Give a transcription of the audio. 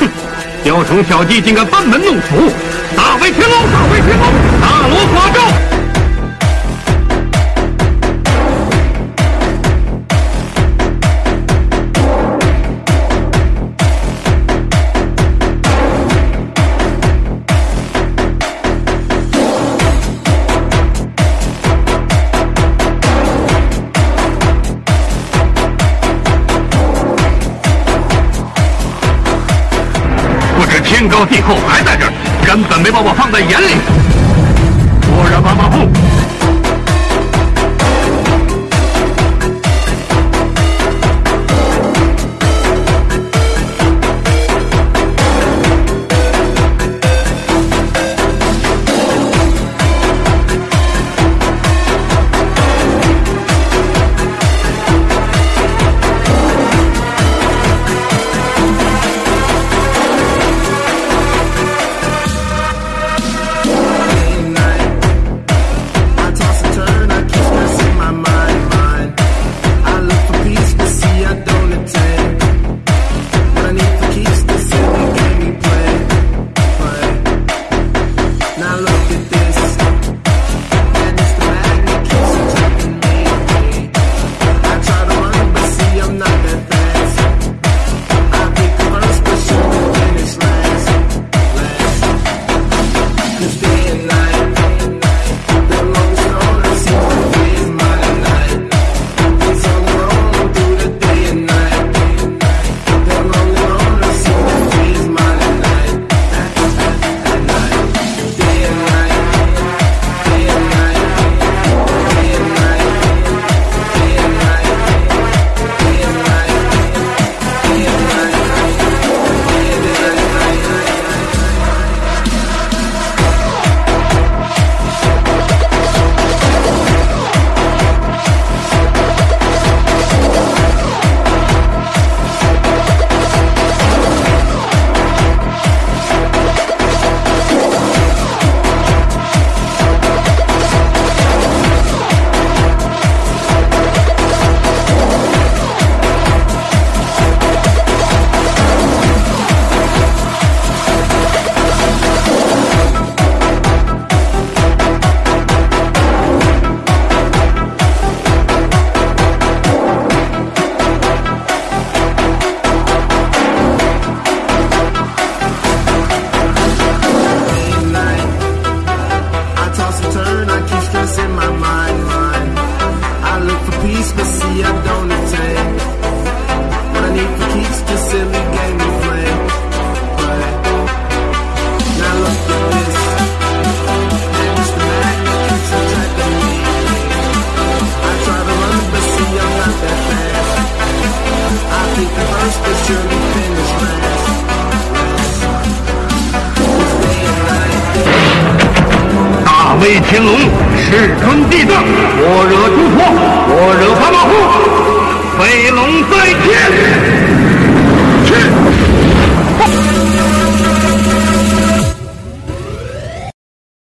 哼，雕虫小技，竟敢班门弄斧！大威天龙，大威天龙，大罗法咒！天高地厚还在这儿，根本没把我放在眼里。果然马马虎。威天龙，世尊地藏，我惹诸佛，我惹法老虎，飞龙在天。